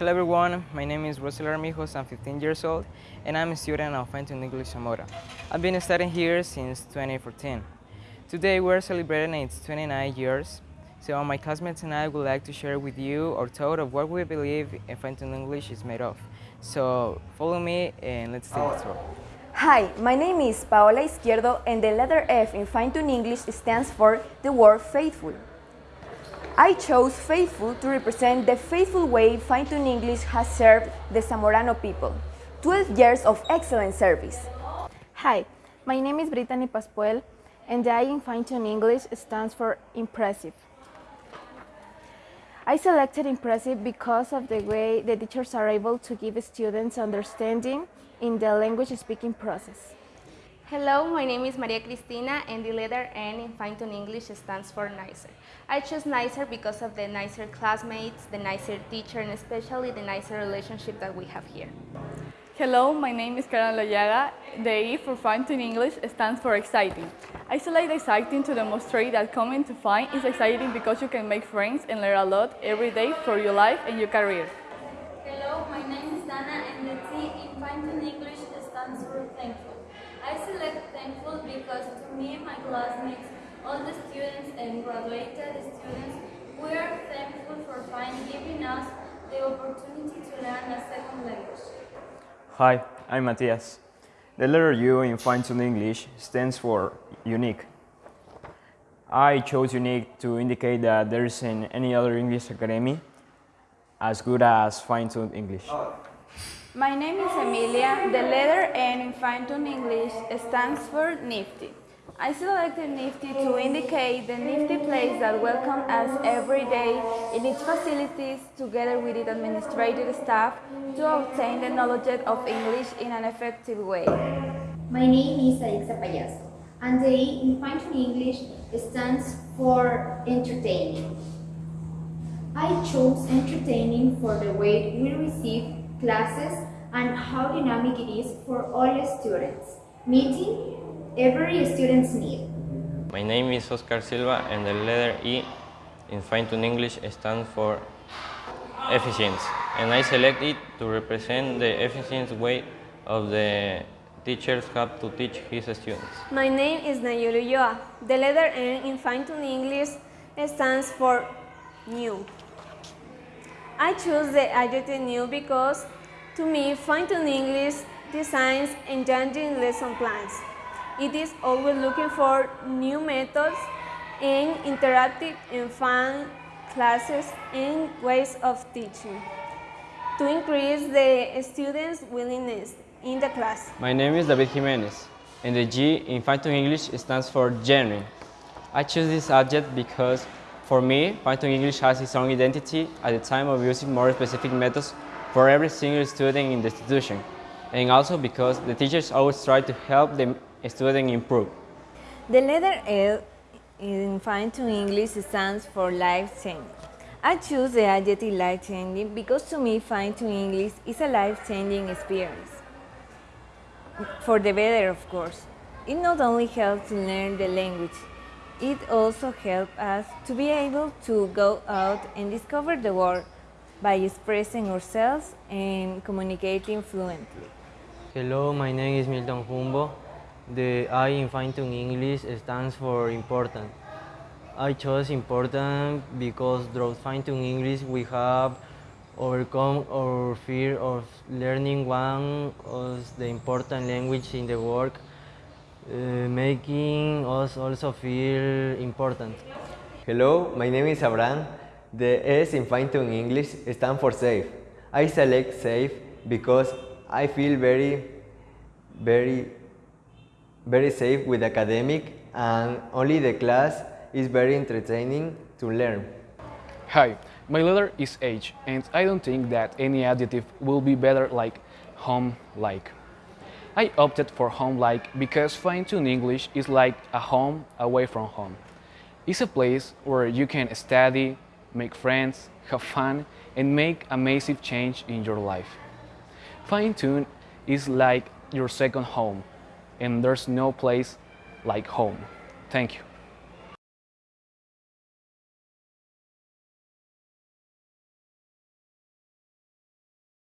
Hello everyone, my name is Rosel Armijos, I'm 15 years old and I'm a student of Fine-Tuned English Zamora. I've been studying here since 2014. Today we're celebrating its 29 years, so my classmates and I would like to share with you our thought of what we believe Fine-Tuned English is made of. So follow me and let's take a tour. Hi, my name is Paola Izquierdo and the letter F in Fine-Tuned English stands for the word faithful. I chose faithful to represent the faithful way Fine-Tuned English has served the Zamorano people. 12 years of excellent service. Hi, my name is Brittany Paspuel and the I in Fine-Tuned English stands for impressive. I selected impressive because of the way the teachers are able to give students understanding in the language speaking process. Hello, my name is Maria Cristina and the letter N in Fine-Tuned English stands for nicer. I chose nicer because of the nicer classmates, the nicer teacher, and especially the nicer relationship that we have here. Hello, my name is Karen Loyaga. The E for Fine-Tuned English stands for exciting. I select exciting to demonstrate that coming to Fine is exciting because you can make friends and learn a lot every day for your life and your career. Hello, my name is Dana and the T in Fine-Tuned English stands for thankful. I select thankful because to me my classmates, all the students and graduated students, we are thankful for Fine giving us the opportunity to learn a second language. Hi, I'm Matthias. The letter U in Fine-Tuned English stands for unique. I chose unique to indicate that there isn't any other English academy as good as Fine-Tuned English. Oh. My name is Emilia. The letter N in Fine-Tuned English stands for Nifty. I selected Nifty to indicate the nifty place that welcomes us every day in its facilities together with its administrative staff to obtain the knowledge of English in an effective way. My name is Alexa Payaso, and the E in Fine-Tuned English stands for entertaining. I chose entertaining for the way we receive classes and how dynamic it is for all students, meeting every student's need. My name is Oscar Silva and the letter E in Fine-Tuned English stands for efficiency and I select it to represent the efficient way of the teachers have to teach his students. My name is Nayulu Yoa. The letter N in Fine-Tuned English stands for new. I choose the adjective new because to me Fine-Tuned English designs engaging lesson plans. It is always looking for new methods and interactive and fun classes and ways of teaching to increase the students' willingness in the class. My name is David Jimenez and the G in Fine-Tuned English stands for genuine. I choose this adjective because for me, Fine-Tuned English has its own identity at the time of using more specific methods for every single student in the institution and also because the teachers always try to help the student improve. The letter L in Fine-Tuned English stands for life-changing. I choose the adjective life-changing because to me Fine-Tuned English is a life-changing experience. For the better, of course. It not only helps to learn the language, it also helps us to be able to go out and discover the world by expressing ourselves and communicating fluently. Hello, my name is Milton Humbo. The I in Fine-Tuned English stands for important. I chose important because through Fine-Tuned English we have overcome our fear of learning one of the important language in the world, uh, making us also feel important. Hello, my name is Abraham. The S in Fine-Tuned English stands for safe. I select safe because I feel very, very, very safe with academic and only the class is very entertaining to learn. Hi, my letter is H and I don't think that any adjective will be better like home-like. I opted for home-like because Fine-Tuned English is like a home away from home. It's a place where you can study, make friends, have fun, and make a massive change in your life. Fine-Tune is like your second home, and there's no place like home. Thank you.